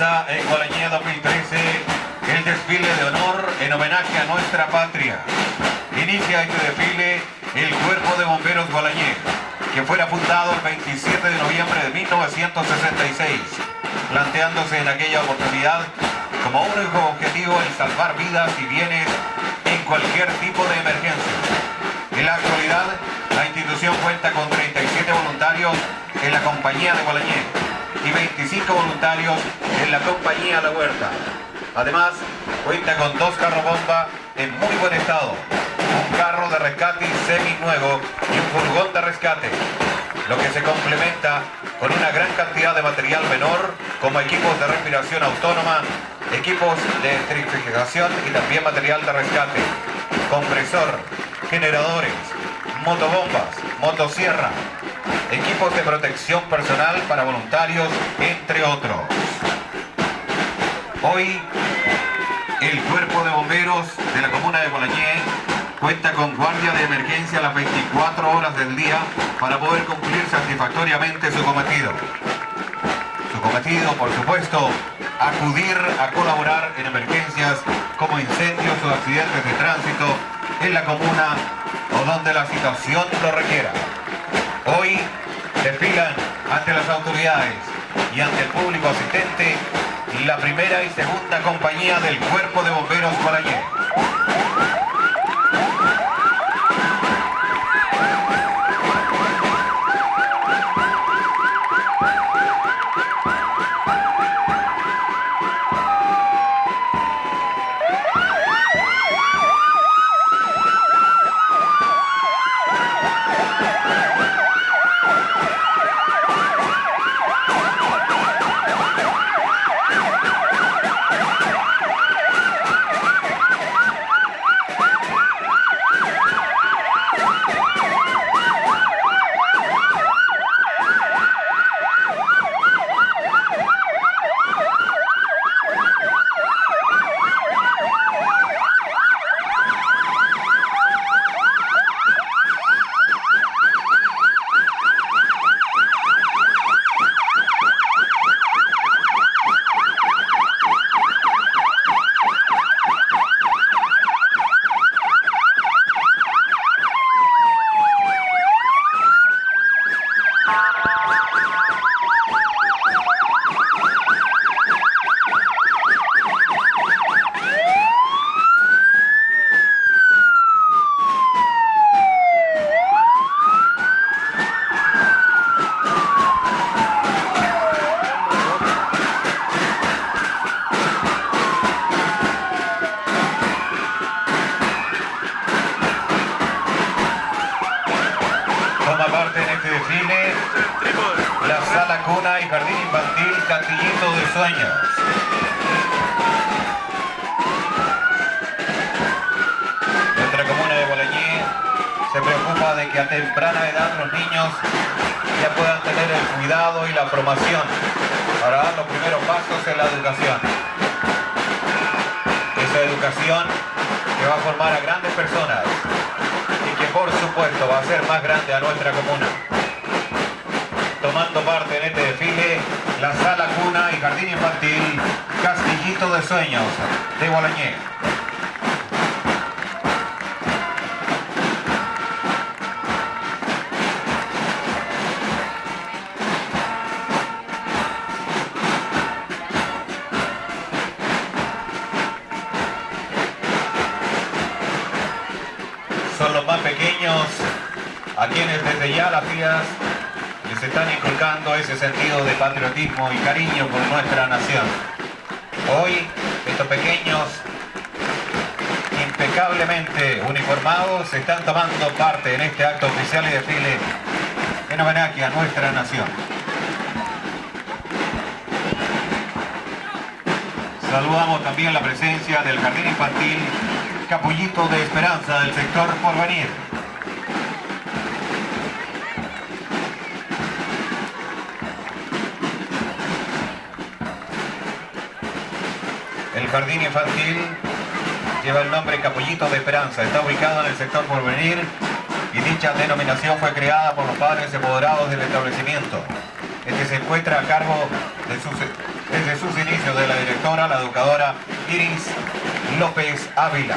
En Gualañé 2013 el desfile de honor en homenaje a nuestra patria. Inicia este desfile el Cuerpo de Bomberos Gualañé, que fuera fundado el 27 de noviembre de 1966, planteándose en aquella oportunidad como único objetivo el salvar vidas y bienes en cualquier tipo de emergencia. En la actualidad, la institución cuenta con 37 voluntarios en la compañía de Gualañé y 25 voluntarios en la compañía La Huerta. Además, cuenta con dos carros bomba en muy buen estado, un carro de rescate semi nuevo y un furgón de rescate, lo que se complementa con una gran cantidad de material menor como equipos de respiración autónoma, equipos de electrificación y también material de rescate, compresor, generadores, motobombas, motosierra, equipos de protección personal para voluntarios, entre otros. Hoy, el Cuerpo de Bomberos de la Comuna de Bolañé cuenta con guardia de emergencia las 24 horas del día para poder cumplir satisfactoriamente su cometido. Su cometido, por supuesto, acudir a colaborar en emergencias como incendios o accidentes de tránsito en la comuna o donde la situación lo requiera. Hoy desfilan ante las autoridades y ante el público asistente la primera y segunda compañía del Cuerpo de Bomberos Guarañé. Toma parte en este desfile la sala cuna y jardín infantil Castillito de Sueños. Nuestra comuna de Bolañé se preocupa de que a temprana edad los niños ya puedan tener el cuidado y la formación para dar los primeros pasos en la educación. Esa educación que va a formar a grandes personas va a ser más grande a nuestra comuna. Tomando parte en este desfile, la sala cuna y jardín infantil Castillito de Sueños de Bolañé. Son los más pequeños a quienes desde ya las vías les están inculcando ese sentido de patriotismo y cariño por nuestra nación. Hoy estos pequeños impecablemente uniformados están tomando parte en este acto oficial y desfile en homenaje a nuestra nación. Saludamos también la presencia del Jardín Infantil Capullito de Esperanza del sector Porvenir. El Jardín Infantil lleva el nombre Capullito de Esperanza. Está ubicado en el sector Porvenir y dicha denominación fue creada por los padres empoderados del establecimiento. Este se encuentra a cargo desde sus inicios de la directora, la educadora Iris López Ávila.